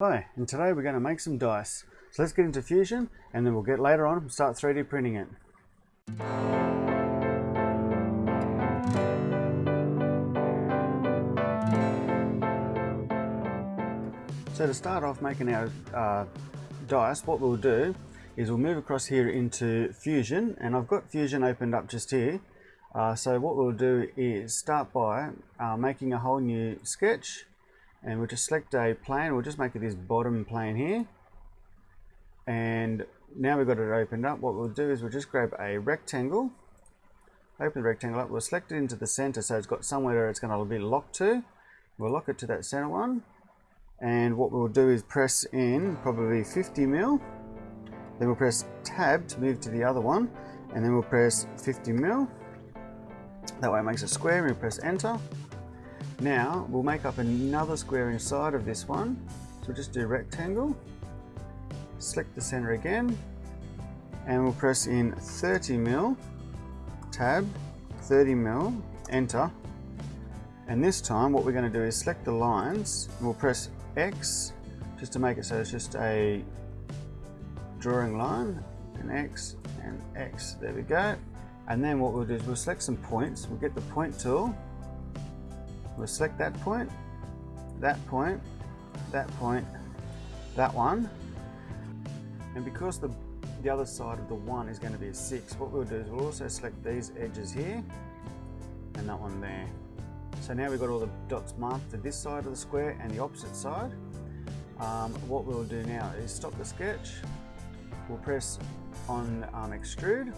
Hi, and today we're going to make some dice. So let's get into Fusion and then we'll get later on and start 3D printing it. So to start off making our uh, dice, what we'll do is we'll move across here into Fusion and I've got Fusion opened up just here. Uh, so what we'll do is start by uh, making a whole new sketch and we'll just select a plane. We'll just make it this bottom plane here. And now we've got it opened up. What we'll do is we'll just grab a rectangle. Open the rectangle up. We'll select it into the center so it's got somewhere it's going to be locked to. We'll lock it to that center one. And what we'll do is press in probably 50 mil. Then we'll press tab to move to the other one. And then we'll press 50 mil. That way it makes a square. We press enter now we'll make up another square inside of this one. So we'll just do rectangle, select the center again, and we'll press in 30 mil, tab, 30 mil, enter. And this time what we're going to do is select the lines, and we'll press X just to make it so it's just a drawing line, and X and X, there we go. And then what we'll do is we'll select some points, we'll get the point tool, We'll select that point, that point, that point, that one. And because the, the other side of the one is going to be a six, what we'll do is we'll also select these edges here and that one there. So now we've got all the dots marked for this side of the square and the opposite side. Um, what we'll do now is stop the sketch. We'll press on um, extrude,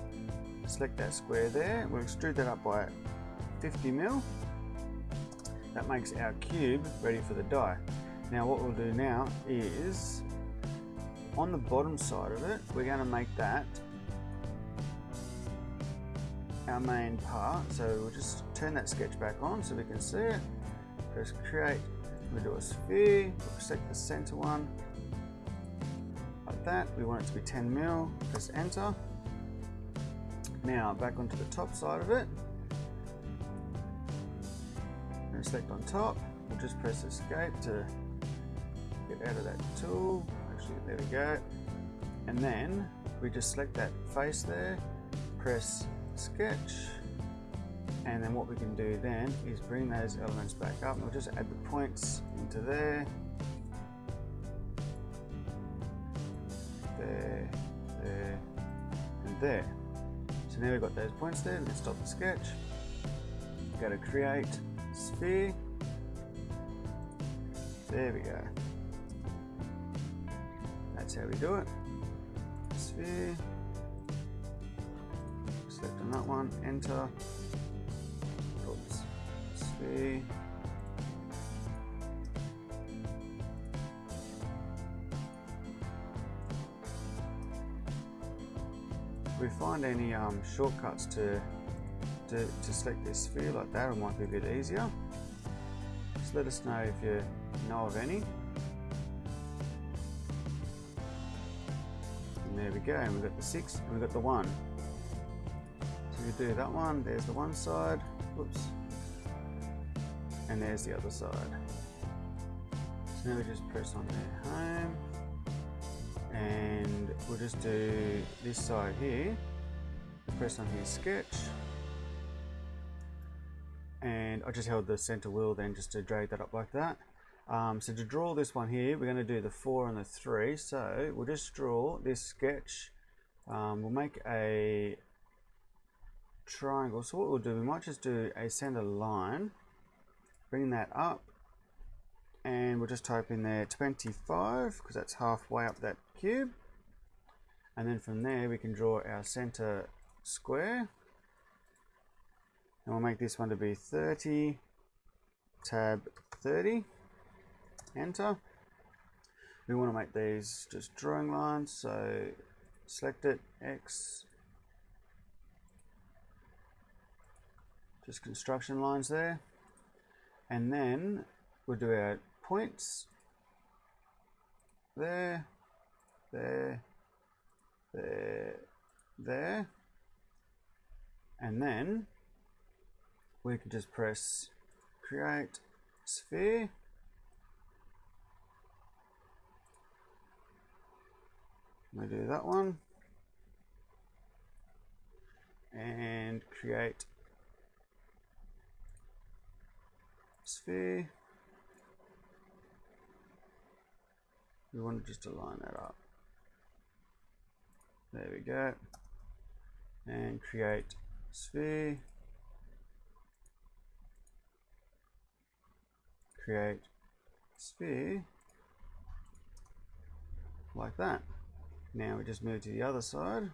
select that square there. We'll extrude that up by 50 mil that makes our cube ready for the die. Now what we'll do now is, on the bottom side of it, we're going to make that our main part. So we'll just turn that sketch back on so we can see it. Press create, we'll do a sphere, we'll select the center one, like that. We want it to be 10 mil, press enter. Now back onto the top side of it, select on top. We'll just press escape to get out of that tool. Actually, there we go. And then we just select that face there, press sketch, and then what we can do then is bring those elements back up and we'll just add the points into there, there, there, and there. So now we've got those points there, let's stop the sketch, go to create, sphere. There we go. That's how we do it. Sphere. Select on that one, enter. Oops. Sphere. We find any um, shortcuts to to, to select this sphere like that, it might be a bit easier. Just let us know if you know of any. And there we go, and we've got the six, and we've got the one. So we do that one, there's the one side, whoops, and there's the other side. So now we just press on there, home, and we'll just do this side here, press on here, sketch, and I just held the center wheel then just to drag that up like that. Um, so to draw this one here, we're going to do the 4 and the 3. So we'll just draw this sketch. Um, we'll make a triangle. So what we'll do, we might just do a center line, bring that up, and we'll just type in there 25 because that's halfway up that cube. And then from there we can draw our center square and we'll make this one to be 30 tab 30 enter. We want to make these just drawing lines so select it X. Just construction lines there. And then we'll do our points. There there there there. And then we can just press create sphere We do that one and create sphere. We want to just align that up. There we go. And create sphere. Create sphere like that. Now we just move to the other side.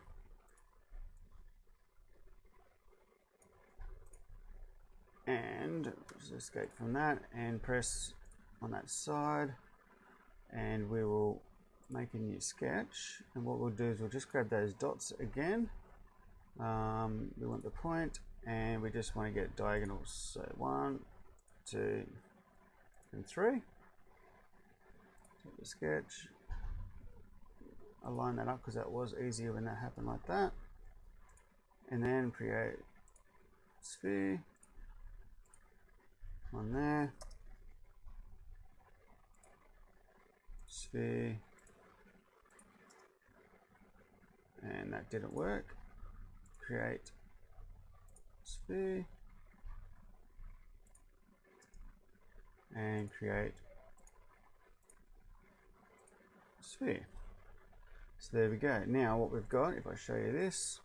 And just escape from that and press on that side and we will make a new sketch and what we'll do is we'll just grab those dots again um, we want the point and we just want to get diagonals so one two and three. Take the sketch. Align that up because that was easier when that happened like that. And then create sphere. On there. Sphere. And that didn't work. Create sphere and create. Sphere. So there we go. Now what we've got if I show you this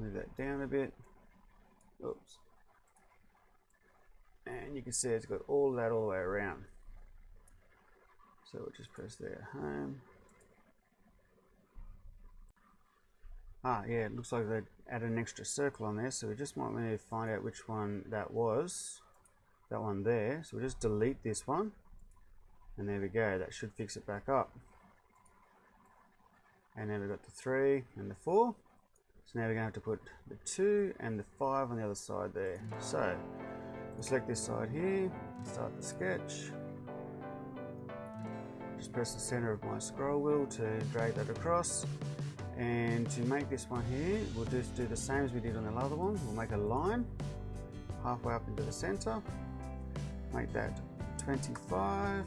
move that down a bit. Oops. And you can see it's got all that all the way around. So we'll just press there home. Ah yeah it looks like they added an extra circle on there so we just might want to find out which one that was that one there. So we'll just delete this one. And there we go. That should fix it back up. And then we've got the three and the four. So now we're going to have to put the two and the five on the other side there. So we'll select this side here start the sketch. Just press the center of my scroll wheel to drag that across. And to make this one here we'll just do the same as we did on the other one. We'll make a line halfway up into the center make that. 25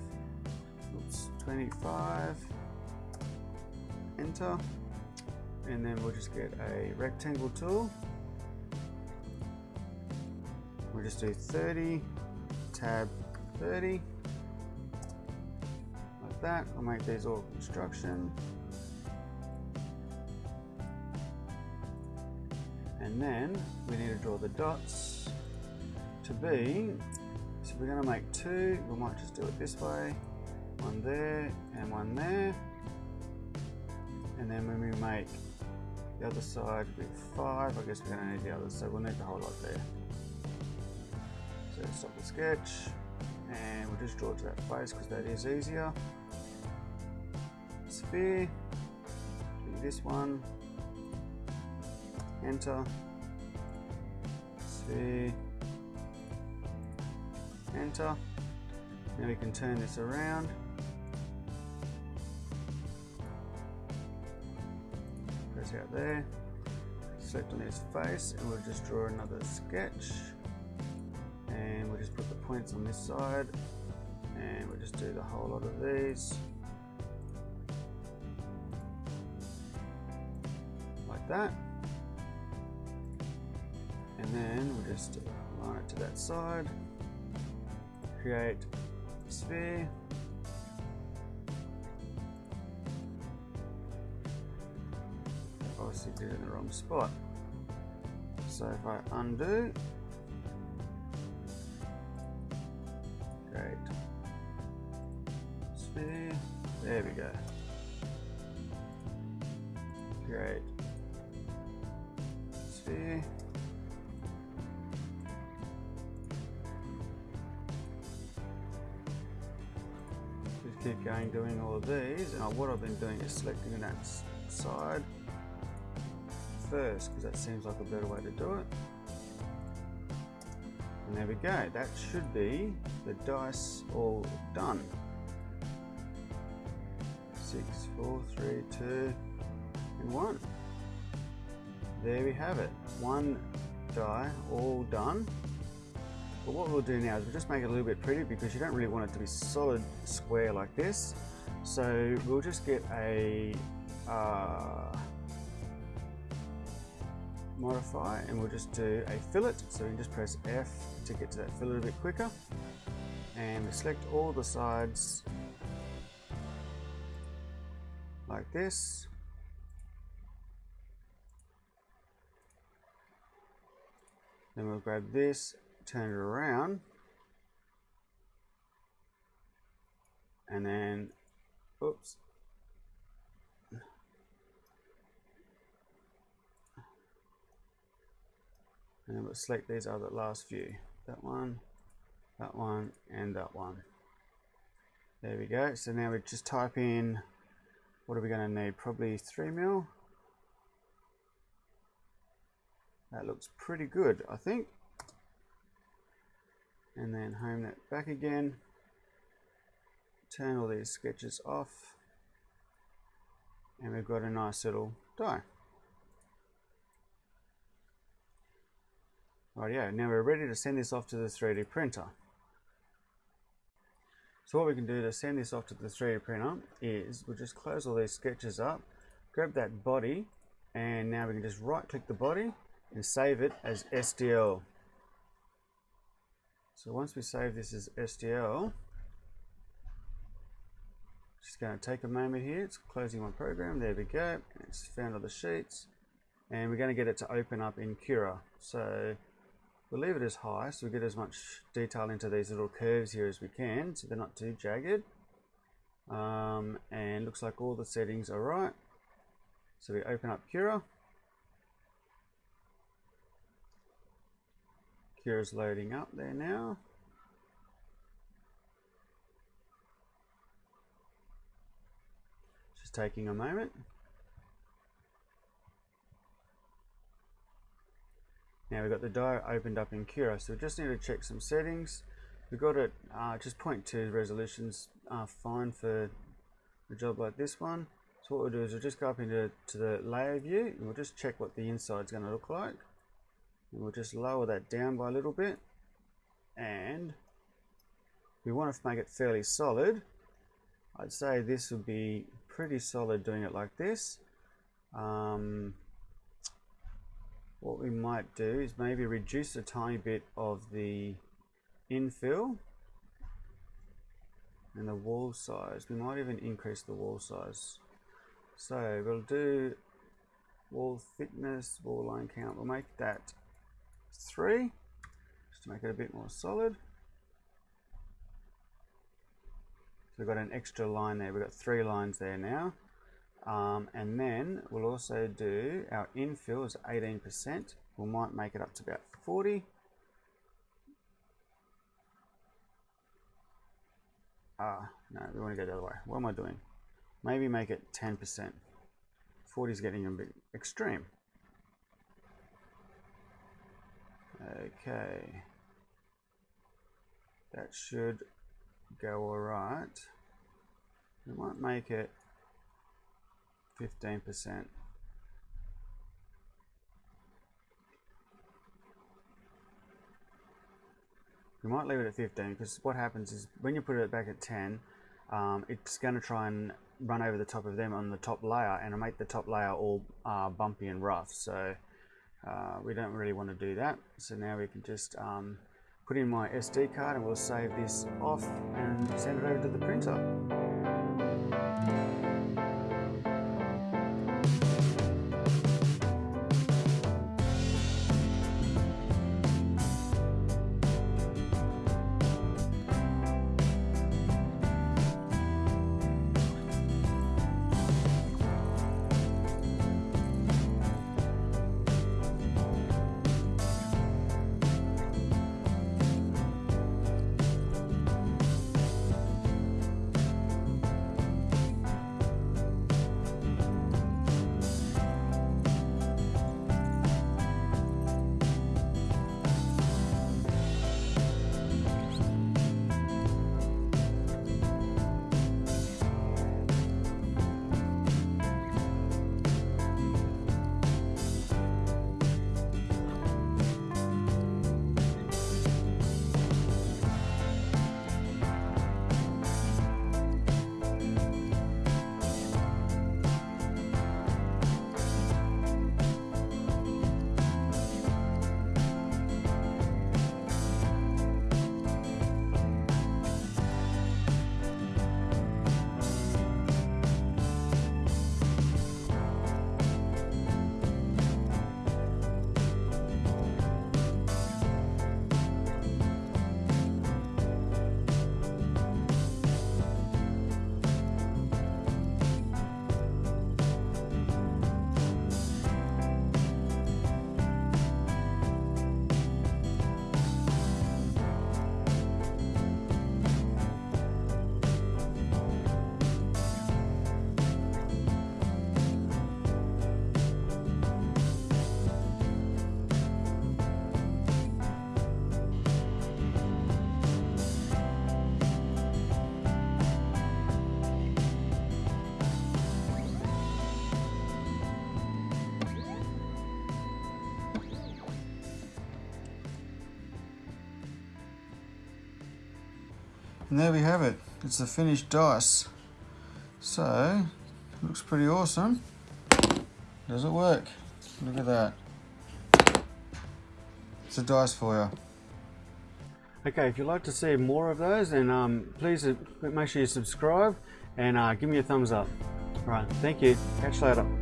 oops 25 enter. And then we'll just get a rectangle tool. We'll just do 30 tab 30 like that. I'll make these all construction. And then we need to draw the dots to be we're going to make two. We might just do it this way. One there and one there. And then when we make the other side with five I guess we're going to need the others. So we'll need the whole lot there. So stop the sketch and we'll just draw to that face because that is easier. Sphere do this one. Enter enter now we can turn this around. Press out there. Select on his face and we'll just draw another sketch. And we'll just put the points on this side. And we'll just do the whole lot of these. Like that. And then we'll just line it to that side create sphere. Obviously did it in the wrong spot. So if I undo create sphere there we go. Great keep going doing all of these and what I've been doing is selecting that side first because that seems like a better way to do it. And there we go. That should be the dice all done. Six four three two and one. There we have it. One die all done But what we'll do now is we'll just make it a little bit pretty because you don't really want it to be solid square like this. So we'll just get a uh, modify and we'll just do a fillet. So we can just press F to get to that fillet a bit quicker. And we select all the sides like this. Then we'll grab this, turn it around, and then, oops, and then we'll select these other last few. That one, that one, and that one. There we go. So now we just type in, what are we going to need? Probably 3 mil. That looks pretty good, I think. And then home that back again. Turn all these sketches off. And we've got a nice little die. right yeah. now we're ready to send this off to the 3D printer. So what we can do to send this off to the 3D printer is we'll just close all these sketches up, grab that body, and now we can just right click the body and save it as STL. So once we save this as STL, just going to take a moment here. It's closing my program. There we go. It's found all the sheets. And we're going to get it to open up in Cura. So we'll leave it as high so we get as much detail into these little curves here as we can so they're not too jagged. Um, and looks like all the settings are right. So we open up Cura. Cura's loading up there now. Just taking a moment. Now we've got the die opened up in Cura, so we just need to check some settings. We've got it uh, just 0.2 resolutions uh, fine for a job like this one. So what we'll do is we'll just go up into to the layer view and we'll just check what the inside is going to look like. And we'll just lower that down by a little bit. And we want to make it fairly solid. I'd say this would be pretty solid doing it like this. Um, what we might do is maybe reduce a tiny bit of the infill and the wall size. We might even increase the wall size. So we'll do wall thickness, wall line count. We'll make that three, just to make it a bit more solid. So we've got an extra line there. We've got three lines there now. Um, and then we'll also do our infill is 18%. We might make it up to about 40. Ah, no, we want to go the other way. What am I doing? Maybe make it 10%. 40 is getting a bit extreme. Okay. That should go alright. We might make it 15%. We might leave it at 15 because what happens is when you put it back at 10, um, it's going to try and run over the top of them on the top layer and make the top layer all uh, bumpy and rough. So uh, we don't really want to do that. So now we can just um, put in my SD card and we'll save this off and send it over to the printer. And there we have it. It's the finished dice. So, looks pretty awesome. Does it work? Look at that. It's a dice for you. Okay, if you'd like to see more of those, then um, please uh, make sure you subscribe and uh, give me a thumbs up. All right, thank you. Catch you later.